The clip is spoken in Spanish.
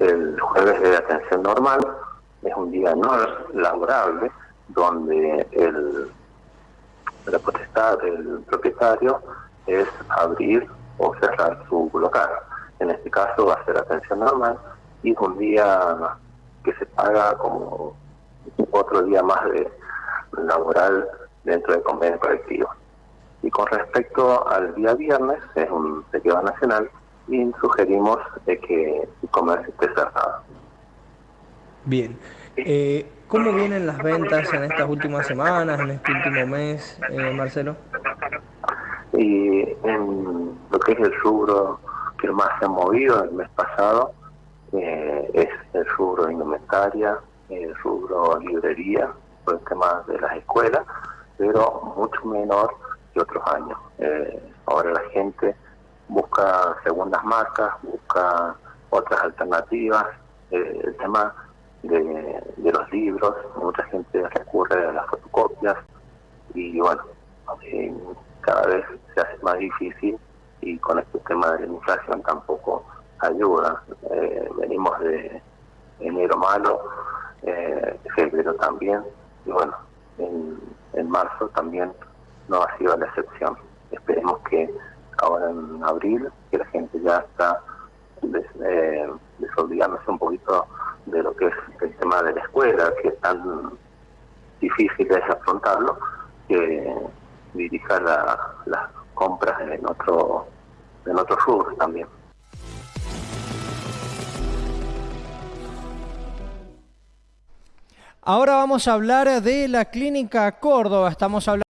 El jueves de atención normal es un día no laborable donde el, la potestad del propietario es abrir o cerrar su local. En este caso va a ser atención normal y es un día que se paga como otro día más de laboral dentro del convenio colectivo. Y con respecto al día viernes, es un festival nacional, y sugerimos que el comercio esté cerrado. Bien. Eh, ¿Cómo vienen las ventas en estas últimas semanas, en este último mes, eh, Marcelo? Y en lo que es el rubro que más se ha movido el mes pasado, eh, es el rubro indumentaria, el rubro librería, por el tema de las escuelas, pero mucho menor que otros años. Eh, ahora la gente busca segundas marcas, busca otras alternativas, eh, el tema de, los libros, mucha gente recurre a las fotocopias y bueno, eh, cada vez se hace más difícil y con este tema de la inflación tampoco ayuda. venimos de enero malo, febrero también, y bueno, en, en marzo también no ha sido la excepción. Esperemos que ahora en abril, que la gente ya está des, eh, desolvidándose un poquito de lo que es el tema de la escuela, que es tan difícil es afrontarlo, que dirija las compras en otro, en otros rubros también. Ahora vamos a hablar de la Clínica Córdoba. Estamos hablando